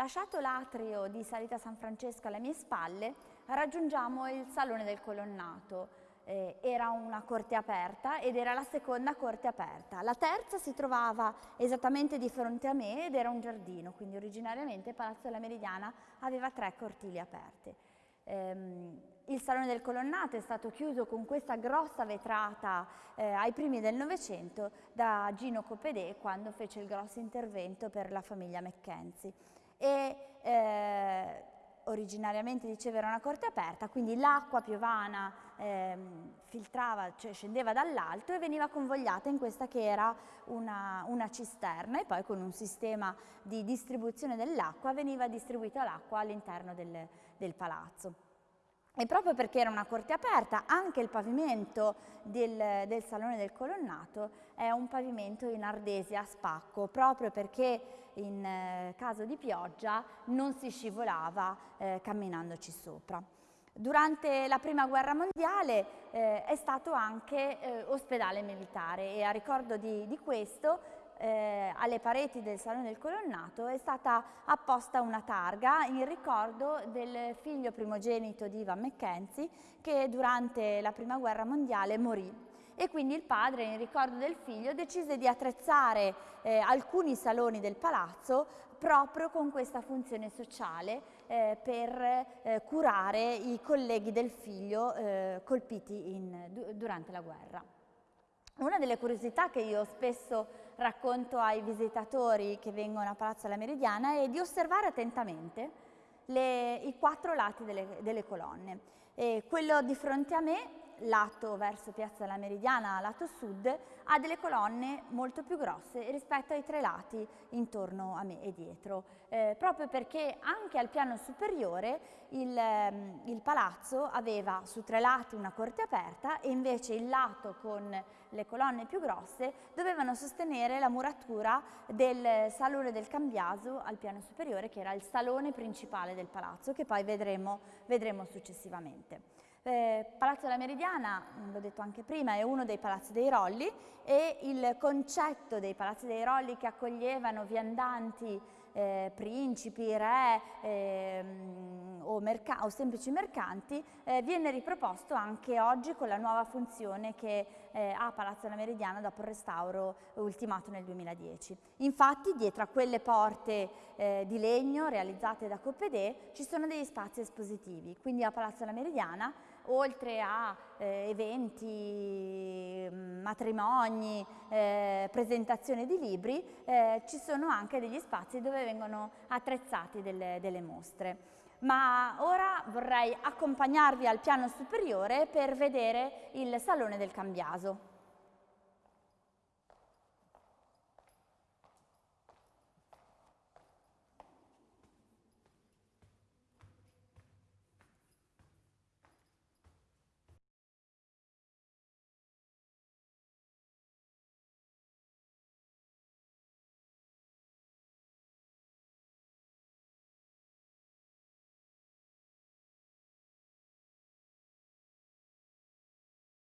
Lasciato l'atrio di Salita San Francesco alle mie spalle, raggiungiamo il Salone del Colonnato. Eh, era una corte aperta ed era la seconda corte aperta. La terza si trovava esattamente di fronte a me ed era un giardino, quindi originariamente Palazzo della Meridiana aveva tre cortili aperte. Ehm, il Salone del Colonnato è stato chiuso con questa grossa vetrata eh, ai primi del Novecento da Gino Copedè quando fece il grosso intervento per la famiglia Mackenzie. E, eh, originariamente diceva era una corte aperta, quindi l'acqua piovana eh, filtrava, cioè scendeva dall'alto e veniva convogliata in questa che era una, una cisterna e poi con un sistema di distribuzione dell'acqua veniva distribuita l'acqua all'interno del, del palazzo. E proprio perché era una corte aperta, anche il pavimento del, del, Salone del Colonnato è un pavimento in ardesia a spacco, proprio perché in eh, caso di pioggia non si scivolava eh, camminandoci sopra. Durante la Prima Guerra Mondiale eh, è stato anche eh, ospedale militare e a ricordo di, di questo eh, alle pareti del Salone del Colonnato è stata apposta una targa in ricordo del figlio primogenito di Ivan Mackenzie che durante la Prima Guerra Mondiale morì e quindi il padre in ricordo del figlio decise di attrezzare eh, alcuni saloni del palazzo proprio con questa funzione sociale eh, per eh, curare i colleghi del figlio eh, colpiti in, durante la guerra. Una delle curiosità che io spesso racconto ai visitatori che vengono a Palazzo della Meridiana è di osservare attentamente le, i quattro lati delle, delle colonne. E quello di fronte a me lato verso Piazza della Meridiana, lato sud, ha delle colonne molto più grosse rispetto ai tre lati intorno a me e dietro, eh, proprio perché anche al piano superiore il, ehm, il palazzo aveva su tre lati una corte aperta e invece il lato con le colonne più grosse dovevano sostenere la muratura del salone del Cambiaso al piano superiore che era il salone principale del palazzo che poi vedremo, vedremo successivamente. Eh, Palazzo della Meridiana, l'ho detto anche prima, è uno dei palazzi dei Rolli e il concetto dei palazzi dei Rolli che accoglievano viandanti, eh, principi, re eh, o, o, semplici mercanti eh, viene riproposto anche oggi con la nuova funzione che eh, ha Palazzo della Meridiana dopo il restauro ultimato nel 2010. Infatti dietro a quelle porte eh, di legno realizzate da Coppedè ci sono degli spazi espositivi, quindi a Palazzo della Meridiana oltre a eh, eventi, mm, matrimoni, eh, presentazioni di libri, eh, ci sono anche degli spazi dove vengono attrezzati delle, delle mostre. Ma ora vorrei accompagnarvi al piano superiore per vedere il Salone del Cambiaso.